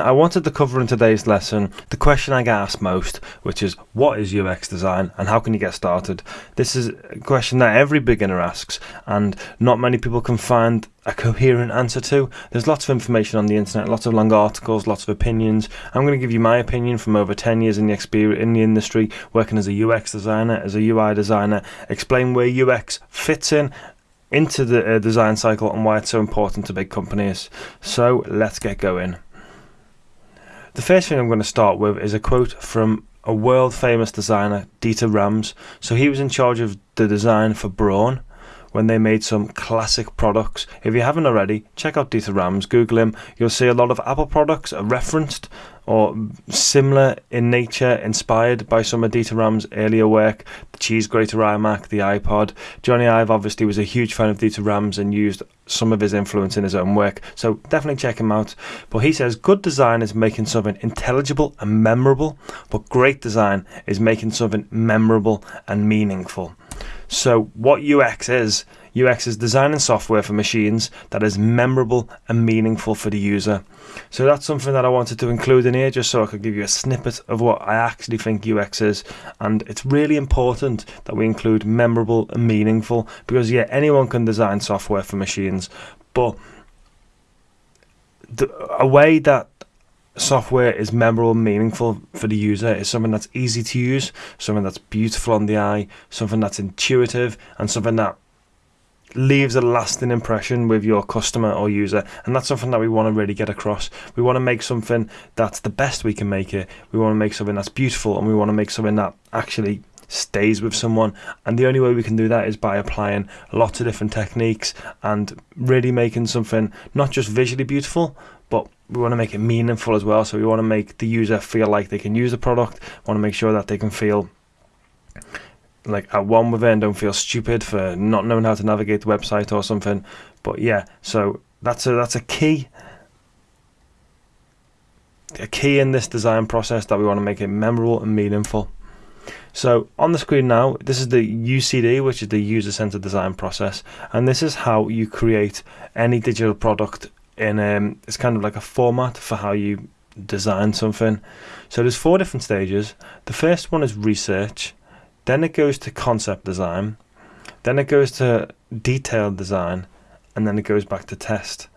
I wanted to cover in today's lesson the question I get asked most, which is what is UX design and how can you get started? This is a question that every beginner asks, and not many people can find a coherent answer to. There's lots of information on the internet, lots of long articles, lots of opinions. I'm going to give you my opinion from over 10 years in the experience in the industry, working as a UX designer, as a UI designer, explain where UX fits in into the uh, design cycle and why it's so important to big companies. So let's get going. The first thing I'm going to start with is a quote from a world famous designer, Dieter Rams. So he was in charge of the design for Braun when they made some classic products. If you haven't already, check out Dieter Rams, Google him. You'll see a lot of Apple products are referenced or similar in nature, inspired by some of Dieter Rams' earlier work, the cheese grater iMac, the iPod. Jony Ive obviously was a huge fan of Dieter Rams and used some of his influence in his own work, so definitely check him out. But he says good design is making something intelligible and memorable, but great design is making something memorable and meaningful. So, what UX is, UX is designing software for machines that is memorable and meaningful for the user. So, that's something that I wanted to include in here just so I could give you a snippet of what I actually think UX is. And it's really important that we include memorable and meaningful because, yeah, anyone can design software for machines, but the, a way that software is memorable and meaningful for the user is something that's easy to use, something that's beautiful on the eye, something that's intuitive, and something that leaves a lasting impression with your customer or user and that's something that we want to really get across we want to make something that's the best we can make it we want to make something that's beautiful and we want to make something that actually stays with someone and the only way we can do that is by applying lots of different techniques and really making something not just visually beautiful but we want to make it meaningful as well. So we want to make the user feel like they can use the product. Want to make sure that they can feel like at one with it and don't feel stupid for not knowing how to navigate the website or something. But yeah, so that's a that's a key a key in this design process that we want to make it memorable and meaningful. So on the screen now, this is the UCD, which is the user centered design process, and this is how you create any digital product in um, it's kind of like a format for how you design something. So there's four different stages. The first one is research, then it goes to concept design, then it goes to detailed design, and then it goes back to test.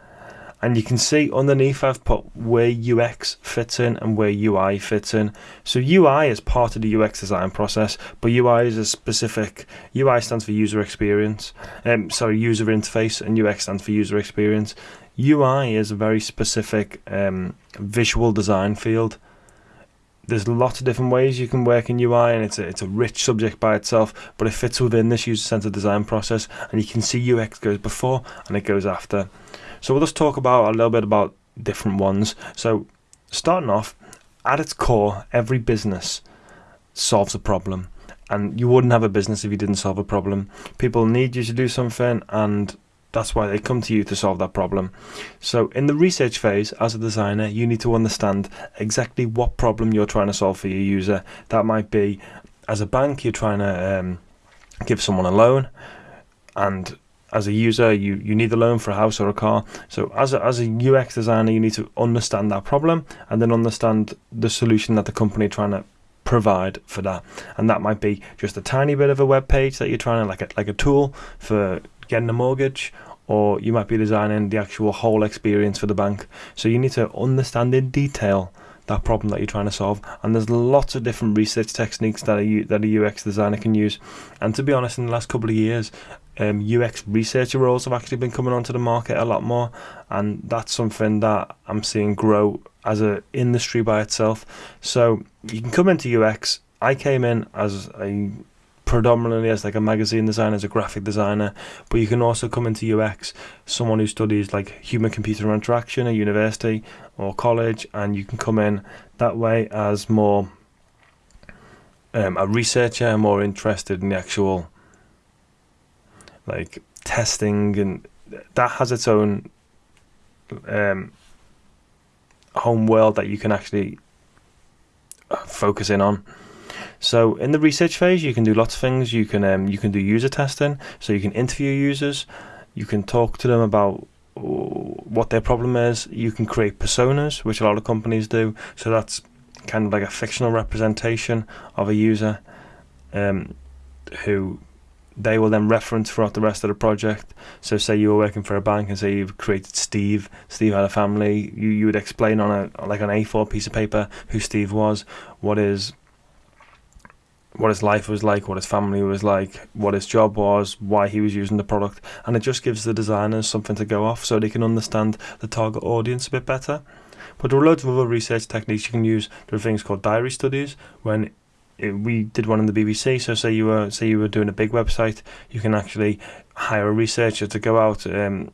And you can see underneath I've put where UX fits in and where UI fits in. So UI is part of the UX design process, but UI is a specific UI stands for user experience. Um, sorry, user interface, and UX stands for user experience. UI is a very specific um, visual design field. There's lots of different ways you can work in UI, and it's a, it's a rich subject by itself, but it fits within this user-centered design process, and you can see UX goes before and it goes after. So we'll just talk about a little bit about different ones. So starting off, at its core, every business solves a problem, and you wouldn't have a business if you didn't solve a problem. People need you to do something, and that's why they come to you to solve that problem. So, in the research phase, as a designer, you need to understand exactly what problem you're trying to solve for your user. That might be, as a bank, you're trying to um, give someone a loan, and as a user, you, you need a loan for a house or a car. So, as a, as a UX designer, you need to understand that problem and then understand the solution that the company trying to provide for that. And that might be just a tiny bit of a web page that you're trying to like a, like a tool for getting a mortgage or you might be designing the actual whole experience for the bank. So you need to understand in detail that problem that you're trying to solve. And there's lots of different research techniques that a, that a UX designer can use. And to be honest, in the last couple of years, um, UX researcher roles have actually been coming onto the market a lot more, and that's something that I'm seeing grow as an industry by itself. So you can come into UX. I came in as a predominantly as like a magazine designer, as a graphic designer, but you can also come into UX, someone who studies like human computer interaction at university or college, and you can come in that way as more um, a researcher, more interested in the actual like testing, and that has its own um, home world that you can actually uh, focus in on. So in the research phase, you can do lots of things. You can um, you can do user testing, so you can interview users. You can talk to them about what their problem is. You can create personas, which a lot of companies do. So that's kind of like a fictional representation of a user um, who they will then reference throughout the rest of the project. So, say you were working for a bank and say you've created Steve. Steve had a family. You you would explain on a like an A4 piece of paper who Steve was, what his what his life was like, what his family was like, what his job was, why he was using the product, and it just gives the designers something to go off so they can understand the target audience a bit better. But there are loads of other research techniques you can use. There are things called diary studies when we did one in the BBC. So say you were say you were doing a big website, you can actually hire a researcher to go out um,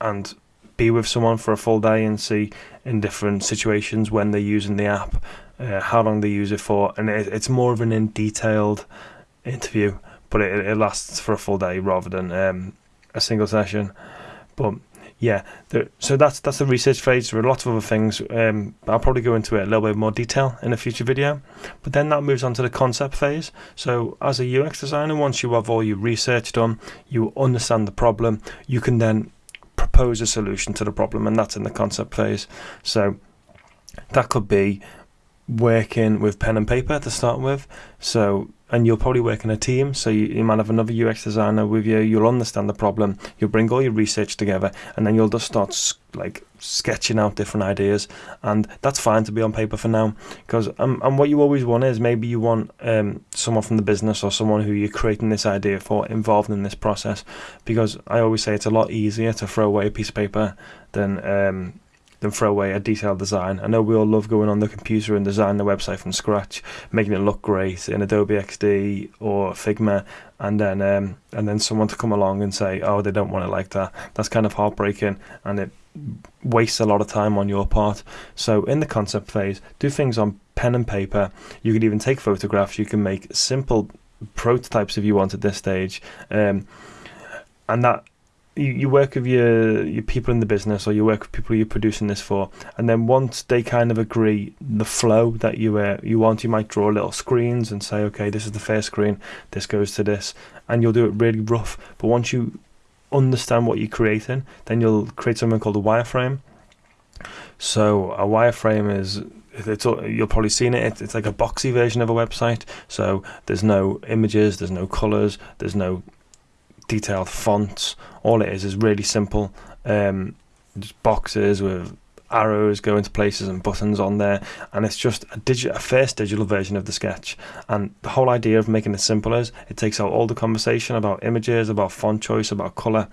and be with someone for a full day and see in different situations when they're using the app, uh, how long they use it for, and it, it's more of an in detailed interview, but it, it lasts for a full day rather than um, a single session. But yeah, there, so that's that's the research phase. There are lots of other things. Um, I'll probably go into it a little bit more detail in a future video. But then that moves on to the concept phase. So as a UX designer, once you have all your research done, you understand the problem, you can then propose a solution to the problem, and that's in the concept phase. So that could be working with pen and paper to start with. So and you'll probably work in a team. So you, you might have another UX designer with you. You'll understand the problem. You'll bring all your research together, and then you'll just start like sketching out different ideas. And that's fine to be on paper for now, because um, and what you always want is maybe you want um, someone from the business or someone who you're creating this idea for involved in this process, because I always say it's a lot easier to throw away a piece of paper than um, than throw away a detailed design. I know we all love going on the computer and designing the website from scratch, making it look great in Adobe XD or Figma, and then um, and then someone to come along and say, oh, they don't want it like that. That's kind of heartbreaking, and it wastes a lot of time on your part. So in the concept phase, do things on pen and paper. You can even take photographs. You can make simple prototypes if you want at this stage, um, and that you, you work with your your people in the business or you work with people you're producing this for and then once they kind of agree the flow that you uh, you want you might draw little screens and say okay this is the first screen this goes to this and you'll do it really rough but once you understand what you're creating then you'll create something called a wireframe so a wireframe is it's you'll probably seen it. It's like a boxy version of a website. So there's no images, there's no colors, there's no detailed fonts. All it is is really simple, um, just boxes with arrows going to places and buttons on there, and it's just a, digi- a first digital version of the sketch. And the whole idea of making it simple is it takes out all the conversation about images, about font choice, about color,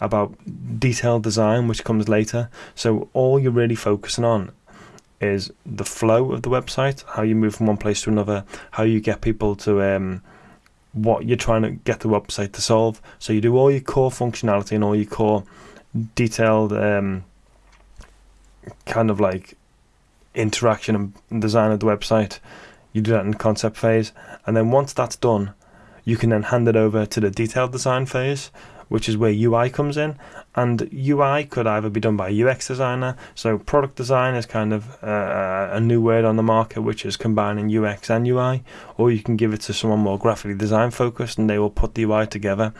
about detailed design, which comes later. So all you're really focusing on is the flow of the website, how you move from one place to another, how you get people to um, what you're trying to get the website to solve. So you do all your core functionality and all your core detailed um, kind of like interaction and design of the website. You do that in concept phase, and then once that's done, you can then hand it over to the detailed design phase, which is where UI comes in. And UI could either be done by a UX designer, so product design is kind of uh, a new word on the market, which is combining UX and UI, or you can give it to someone more graphically design focused and they will put the UI together.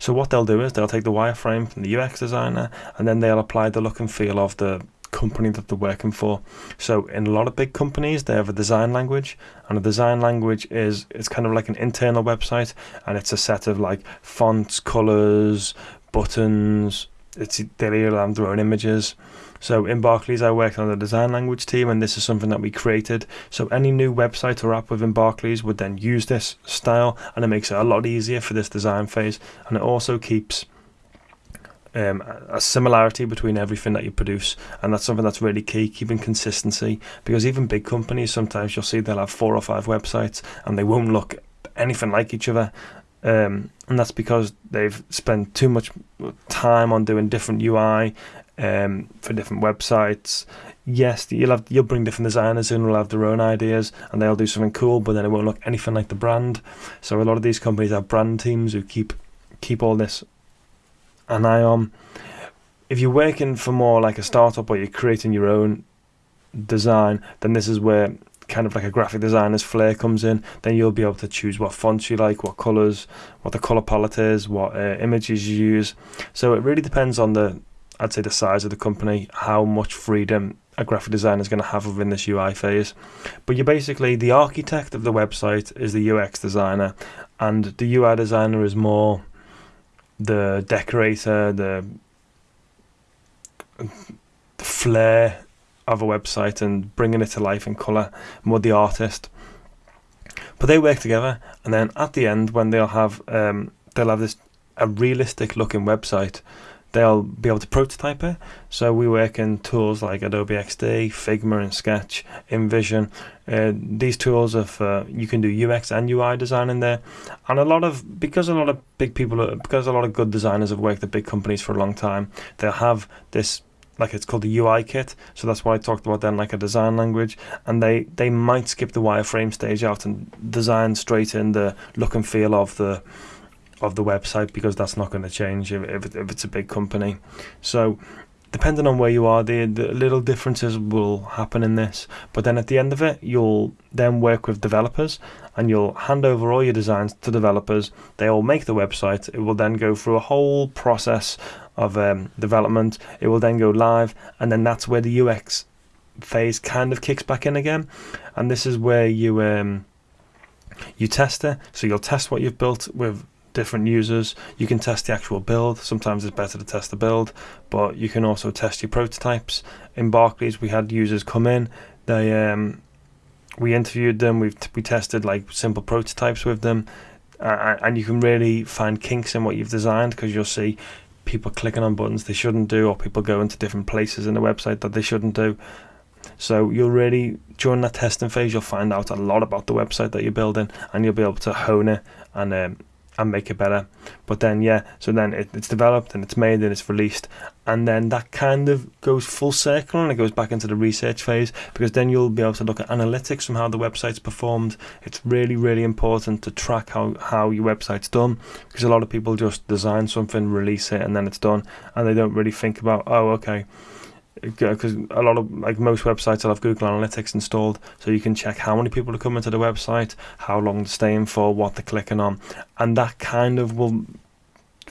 So, what they'll do is they'll take the wireframe from the UX designer and then they'll apply the look and feel of the company that they're working for. So in a lot of big companies, they have a design language, and a design language is it's kind of like an internal website, and it's a set of like fonts, colors, buttons. It's they all have their own images. So in Barclays, I worked on the design language team, and this is something that we created. So any new website or app within Barclays would then use this style, and it makes it a lot easier for this design phase, and it also keeps um, a similarity between everything that you produce, and that's something that's really key. Keeping consistency, because even big companies sometimes you'll see they'll have four or five websites, and they won't look anything like each other. Um, and that's because they've spent too much time on doing different UI um, for different websites. Yes, you'll have you'll bring different designers in who'll have their own ideas and they'll do something cool, but then it won't look anything like the brand. So a lot of these companies have brand teams who keep keep all this and I um, if you're working for more like a startup or you're creating your own design, then this is where kind of like a graphic designer's flair comes in. Then you'll be able to choose what fonts you like, what colors, what the color palette is, what uh, images you use. So it really depends on the I'd say the size of the company, how much freedom a graphic designer is going to have within this UI phase. But you're basically the architect of the website is the UX designer, and the UI designer is more the decorator, the, flair of a website and bringing it to life in color, more the artist. But they work together, and then at the end, when they'll have um, they'll have this a realistic looking website they'll be able to prototype it. So we work in tools like Adobe XD, Figma, and Sketch, InVision. Uh, these tools of uh, you can do UX and UI design in there, and a lot of because a lot of big people, because a lot of good designers have worked at big companies for a long time, they'll have this like it's called the UI kit. So that's what I talked about then, like a design language. And they they might skip the wireframe stage out and design straight in the look and feel of the of the website because that's not going to change if, if, if it's a big company. So depending on where you are, the, the little differences will happen in this. But then at the end of it, you'll then work with developers and you'll hand over all your designs to developers. They will make the website. It will then go through a whole process of um, development. It will then go live, and then that's where the UX phase kind of kicks back in again. And this is where you um, you test it. So you'll test what you've built with different users. You can test the actual build. Sometimes it's better to test the build, but you can also test your prototypes. In Barclays, we had users come in. They um, we interviewed them. We we tested like simple prototypes with them, uh, and you can really find kinks in what you've designed because you'll see people clicking on buttons they shouldn't do, or people going to different places in the website that they shouldn't do. So you'll really during that testing phase you'll find out a lot about the website that you're building, and you'll be able to hone it and um, and make it better. But then, yeah, so then it, it's developed and it's made and it's released, and then that kind of goes full circle and it goes back into the research phase because then you'll be able to look at analytics from how the website's performed. It's really, really important to track how, how your website's done because a lot of people just design something, release it, and then it's done, and they don't really think about, oh, okay because a lot of like most websites will have Google Analytics installed, so you can check how many people are coming to the website, how long they're staying for, what they're clicking on, and that kind of will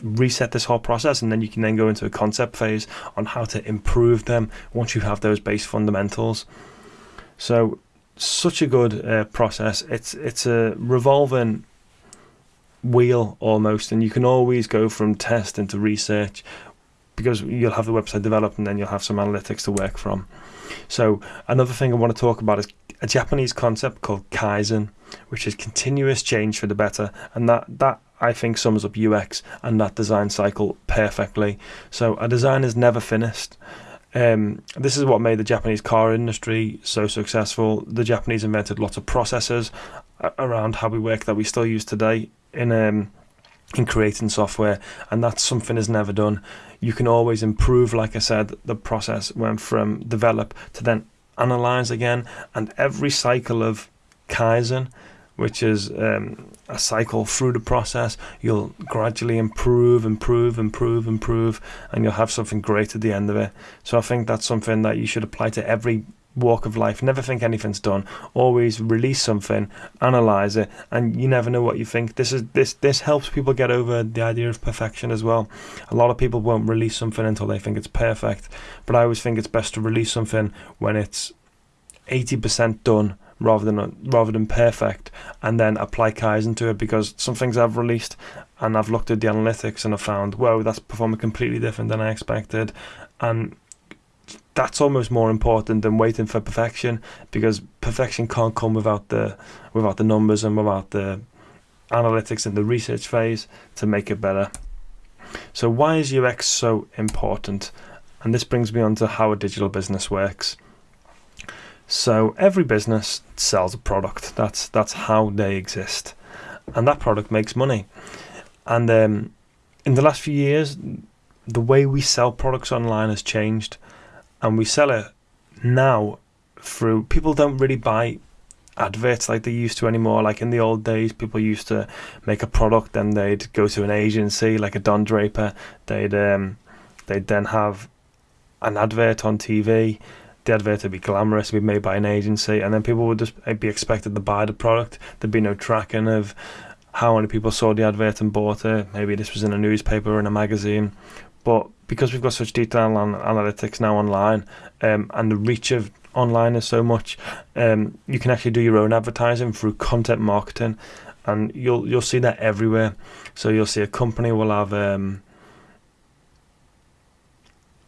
reset this whole process and then you can then go into a concept phase on how to improve them once you have those base fundamentals. So such a good uh, process. It's it's a revolving wheel almost and you can always go from test into research because you'll have the website developed and then you'll have some analytics to work from. So another thing I want to talk about is a Japanese concept called Kaizen, which is continuous change for the better, and that that I think sums up UX and that design cycle perfectly. So a design is never finished. Um, this is what made the Japanese car industry so successful. The Japanese invented lots of processes around how we work that we still use today in um, in creating software, and that's something is never done. You can always improve, like I said, the process went from develop to then analyze again, and every cycle of Kaizen, which is um, a cycle through the process, you'll gradually improve, improve, improve, improve, and you'll have something great at the end of it. So I think that's something that you should apply to every walk of life. Never think anything's done. Always release something, analyze it, and you never know what you think. This is this this helps people get over the idea of perfection as well. A lot of people won't release something until they think it's perfect, but I always think it's best to release something when it's eighty percent done rather than rather than perfect, and then apply Kaizen to it because some things I've released and I've looked at the analytics and I've found, whoa, that's performing completely different than I expected, and that's almost more important than waiting for perfection because perfection can't come without the without the numbers and without the analytics and the research phase to make it better. So why is UX so important? And this brings me on to how a digital business works. So every business sells a product. That's that's how they exist, and that product makes money. And um, in the last few years, the way we sell products online has changed and we sell it now through people don't really buy adverts like they used to anymore. Like in the old days, people used to make a product, and they'd go to an agency like a Don Draper. They'd um, they'd then have an advert on TV. The advert would be glamorous, would be made by an agency, and then people would just be expected to buy the product. There'd be no tracking of how many people saw the advert and bought it. Maybe this was in a newspaper or in a magazine, but because we've got such detailed analytics now online, um, and the reach of online is so much, um, you can actually do your own advertising through content marketing, and you'll you'll see that everywhere. So you'll see a company will have um,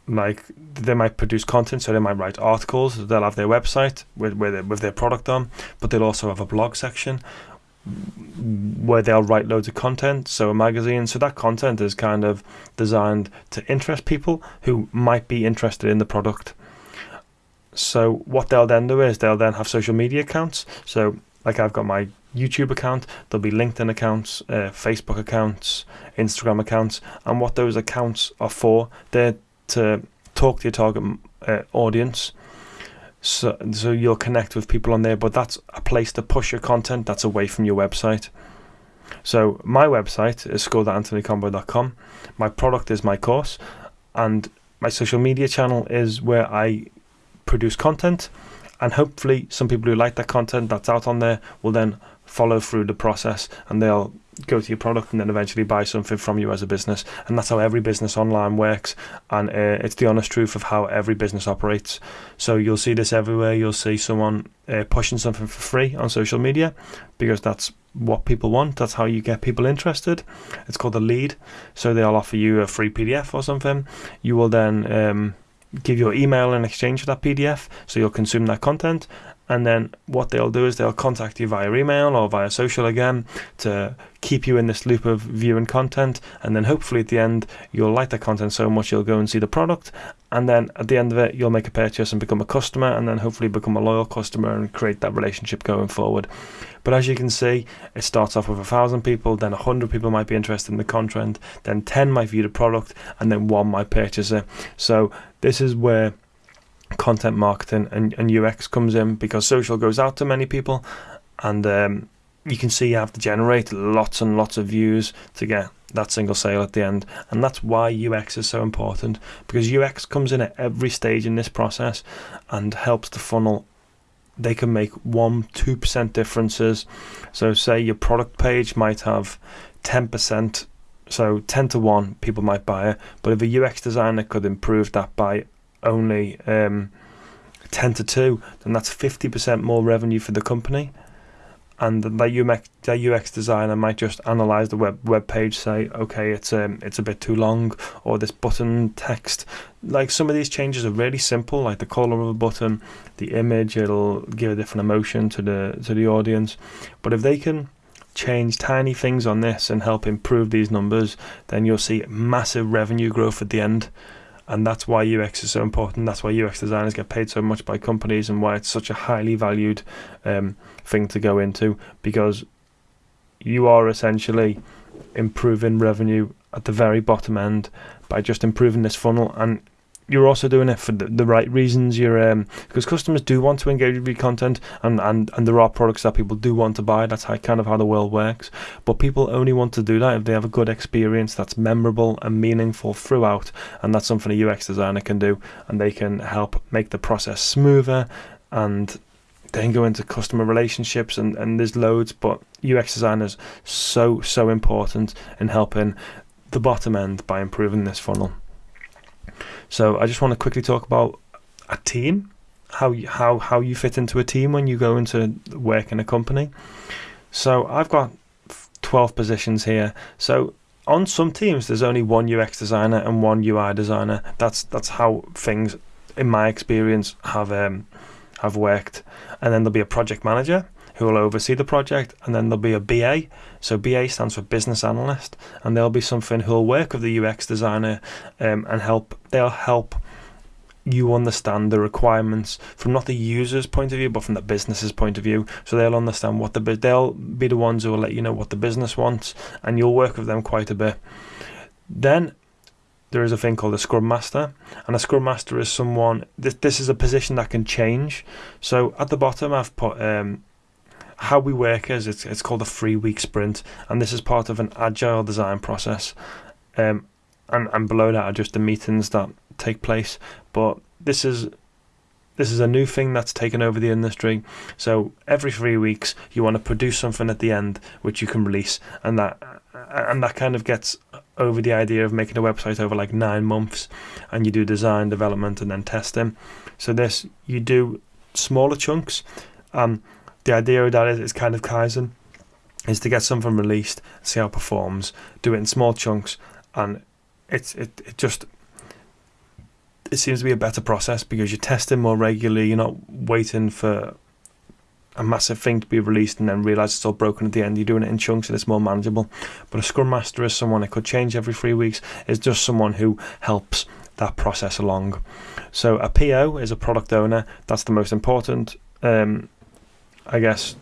like they might produce content, so they might write articles. They'll have their website with with, with their product on, but they'll also have a blog section where they'll write loads of content. So a magazine. So that content is kind of designed to interest people who might be interested in the product. So what they'll then do is they'll then have social media accounts. So like I've got my YouTube account, there'll be LinkedIn accounts, uh, Facebook accounts, Instagram accounts, and what those accounts are for, they're to talk to your target uh, audience. So, so you'll connect with people on there, but that's a place to push your content that's away from your website. So my website is school.anthonyconboy.com. My product is my course, and my social media channel is where I produce content. And hopefully, some people who like that content that's out on there will then follow through the process and they'll go to your product and then eventually buy something from you as a business. And that's how every business online works. And uh, it's the honest truth of how every business operates. So you'll see this everywhere. You'll see someone uh, pushing something for free on social media because that's what people want. That's how you get people interested. It's called a lead. So they'll offer you a free PDF or something. You will then um, give your email in exchange for that PDF. So you'll consume that content and then what they'll do is they'll contact you via email or via social again to keep you in this loop of viewing content. And then hopefully at the end you'll like the content so much you'll go and see the product. And then at the end of it you'll make a purchase and become a customer and then hopefully become a loyal customer and create that relationship going forward. But as you can see it starts off with a thousand people then a hundred people might be interested in the content then 10 might view the product and then one might purchase it. So this is where content marketing and, and UX comes in because social goes out to many people and um, you can see you have to generate lots and lots of views to get that single sale at the end. And that's why UX is so important because UX comes in at every stage in this process and helps the funnel. They can make 1 2% differences. So say your product page might have 10% so 10 to 1 people might buy it. But if a UX designer could improve that by only um, 10 to 2, then that's 50% more revenue for the company. And that UX, UX designer might just analyze the web web page, say, okay, it's um, it's a bit too long, or this button text. Like some of these changes are really simple, like the color of a button, the image, it'll give a different emotion to the to the audience. But if they can change tiny things on this and help improve these numbers, then you'll see massive revenue growth at the end and that's why UX is so important. That's why UX designers get paid so much by companies, and why it's such a highly valued um, thing to go into because you are essentially improving revenue at the very bottom end by just improving this funnel and you're also doing it for the, the right reasons. You're um, because customers do want to engage with your content, and, and and there are products that people do want to buy. That's how kind of how the world works. But people only want to do that if they have a good experience that's memorable and meaningful throughout, and that's something a UX designer can do, and they can help make the process smoother and then go into customer relationships and, and there's loads but UX designers so so important in helping the bottom end by improving this funnel. So I just want to quickly talk about a team, how you, how how you fit into a team when you go into work in a company. So I've got 12 positions here. So on some teams there's only one UX designer and one UI designer. That's that's how things in my experience have um, have worked. And then there'll be a project manager who will oversee the project, and then there'll be a BA. So BA stands for business analyst, and there'll be something who'll work with the UX designer um, and help. They'll help you understand the requirements from not the user's point of view, but from the business's point of view. So they'll understand what the they'll be the ones who will let you know what the business wants, and you'll work with them quite a bit. Then there is a thing called a scrum master and a scrum master is someone this, this is a position that can change so at the bottom i've put um, how we work is it's, it's called a three week sprint, and this is part of an agile design process. Um, and, and below that are just the meetings that take place. But this is this is a new thing that's taken over the industry. So every three weeks, you want to produce something at the end which you can release, and that and that kind of gets over the idea of making a website over like nine months and you do design development and then testing so this you do smaller chunks um the idea of that is it's kind of kaizen is to get something released see how it performs do it in small chunks and it's it, it just it seems to be a better process because you're testing more regularly you're not waiting for a massive thing to be released and then realize it's all broken at the end. You're doing it in chunks and it's more manageable. But a Scrum Master is someone that could change every three weeks, is just someone who helps that process along. So a PO is a product owner. That's the most important. Um, I guess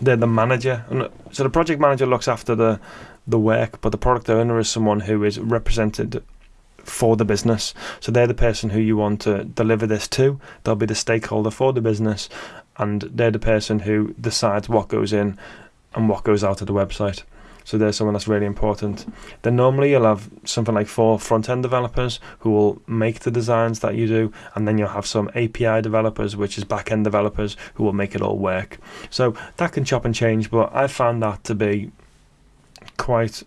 they're the manager. and uh, So the project manager looks after the the work, but the product owner is someone who is represented for the business. So they're the person who you want to deliver this to. They'll be the stakeholder for the business, and they're the person who decides what goes in and what goes out of the website. So there's someone that's really important. Then normally you'll have something like four front end developers who will make the designs that you do, and then you'll have some API developers, which is back end developers who will make it all work. So that can chop and change, but I found that to be quite,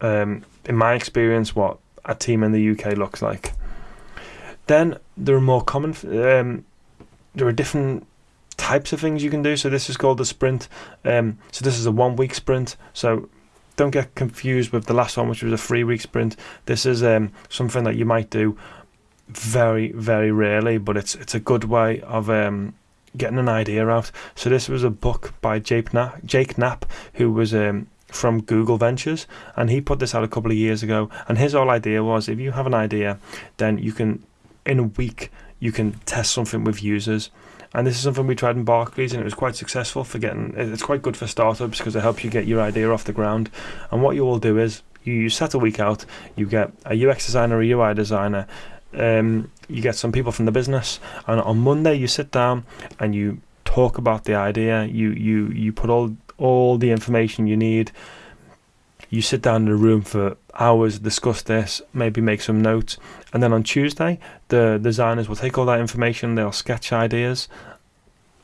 um, in my experience, what a team in the UK looks like. Then there are more common, um, there are different types of things you can do. So this is called the sprint. Um, so this is a one week sprint. So don't get confused with the last one, which was a three week sprint. This is um, something that you might do very, very rarely, but it's it's a good way of um, getting an idea out. So this was a book by Jake Knapp, Jake Knapp who was um, from Google Ventures, and he put this out a couple of years ago. And his whole idea was, if you have an idea, then you can, in a week, you can test something with users. And this is something we tried in Barclays, and it was quite successful for getting. It's quite good for startups because it helps you get your idea off the ground. And what you will do is you set a week out, you get a UX designer, a UI designer, um, you get some people from the business, and on Monday you sit down and you talk about the idea. You you you put all all the information you need. You sit down in a room for hours, discuss this, maybe make some notes, and then on Tuesday, the designers will take all that information, they'll sketch ideas,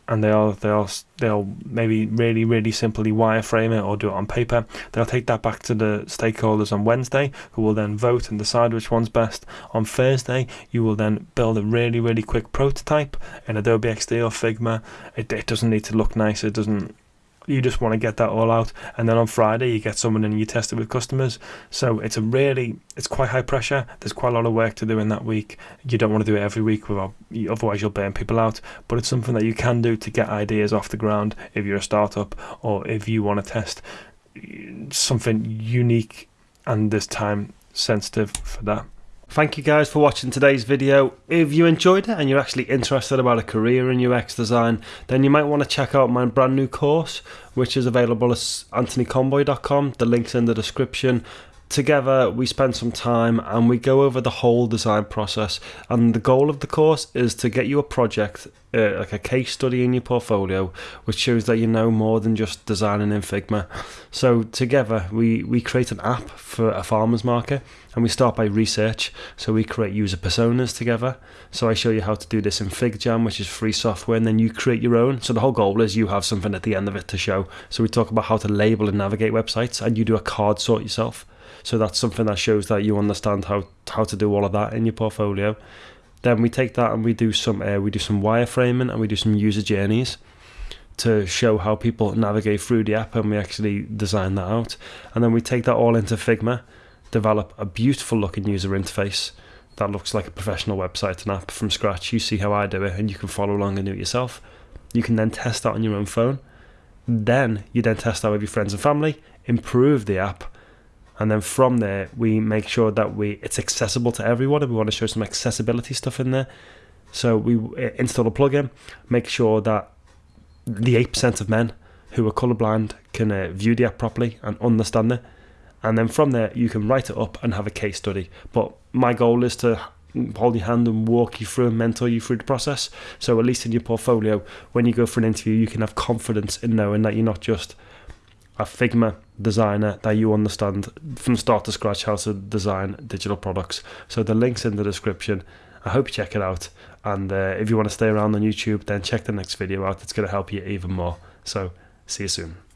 and they'll they'll they'll maybe really really simply wireframe it or do it on paper. They'll take that back to the stakeholders on Wednesday, who will then vote and decide which one's best. On Thursday, you will then build a really really quick prototype in Adobe XD or Figma. It it doesn't need to look nice. It doesn't you just want to get that all out and then on friday you get someone and you test it with customers. So it's a really it's quite high pressure. There's quite a lot of work to do in that week. You don't want to do it every week without otherwise you'll burn people out. But it's something that you can do to get ideas off the ground if you're a startup or if you want to test something unique and this time sensitive for that Thank you guys for watching today's video. If you enjoyed it and you're actually interested about a career in UX design, then you might want to check out my brand new course, which is available at anthonyconboy.com. The link's in the description together we spend some time and we go over the whole design process. And the goal of the course is to get you a project uh, like a case study in your portfolio which shows that you know more than just designing in figma. So together we we create an app for a farmers market and we start by research. So we create user personas together. So i show you how to do this in figjam which is free software and then you create your own. So the whole goal is you have something at the end of it to show. So we talk about how to label and navigate websites and you do a card sort yourself so that's something that shows that you understand how how to do all of that in your portfolio. Then we take that and we do some uh, we do some wireframing and we do some user journeys to show how people navigate through the app and we actually design that out. And then we take that all into Figma, develop a beautiful looking user interface that looks like a professional website and app from scratch. You see how I do it and you can follow along and do it yourself. You can then test that on your own phone. Then you then test that with your friends and family, improve the app, and then from there we make sure that we it's accessible to everyone and we want to show some accessibility stuff in there. So we install a plugin make sure that the 8% of men who are colorblind can uh, view the app properly and understand it. And then from there you can write it up and have a case study. But my goal is to hold your hand and walk you through and mentor you through the process. So at least in your portfolio when you go for an interview you can have confidence in knowing that you're not just a Figma designer that you understand from start to scratch how to design digital products. So the link's in the description. I hope you check it out. And uh, if you want to stay around on YouTube, then check the next video out. It's going to help you even more. So see you soon.